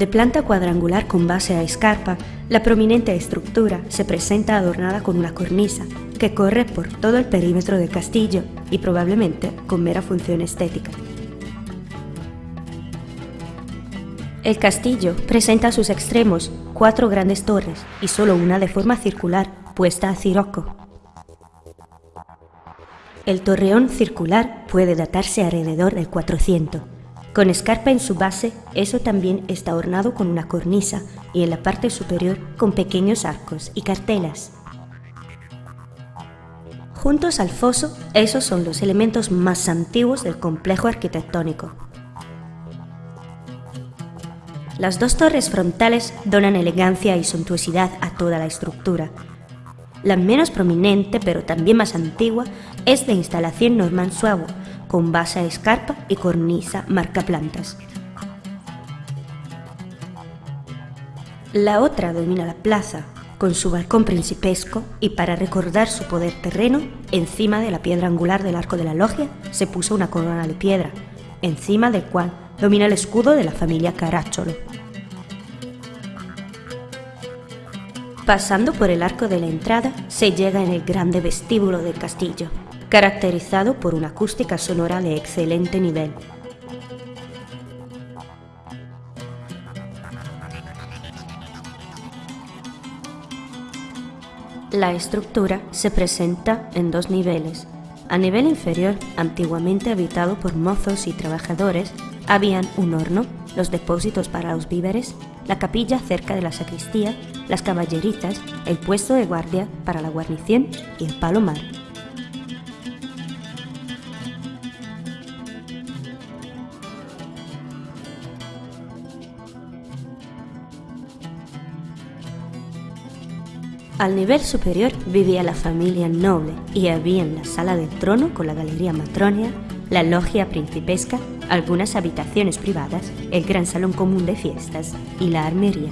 De planta cuadrangular con base a escarpa, la prominente estructura se presenta adornada con una cornisa que corre por todo el perímetro del castillo y probablemente con mera función estética. El castillo presenta a sus extremos cuatro grandes torres y solo una de forma circular puesta a cirocco. El torreón circular puede datarse alrededor del 400 con escarpa en su base, eso también está ornado con una cornisa y en la parte superior con pequeños arcos y cartelas. Juntos al foso, esos son los elementos más antiguos del complejo arquitectónico. Las dos torres frontales donan elegancia y suntuosidad a toda la estructura. La menos prominente, pero también más antigua, es de instalación norman suavo, con base a escarpa y cornisa marcaplantas. La otra domina la plaza, con su balcón principesco y para recordar su poder terreno, encima de la piedra angular del arco de la logia se puso una corona de piedra, encima del cual domina el escudo de la familia Caracciolo. Pasando por el arco de la entrada, se llega en el grande vestíbulo del castillo, caracterizado por una acústica sonora de excelente nivel. La estructura se presenta en dos niveles. A nivel inferior, antiguamente habitado por mozos y trabajadores, habían un horno, los depósitos para los víveres, la capilla cerca de la sacristía, las caballeritas, el puesto de guardia para la guarnición y el palomar. Al nivel superior vivía la familia noble y había en la sala del trono con la galería matronia, la logia principesca, algunas habitaciones privadas, el gran salón común de fiestas y la armería.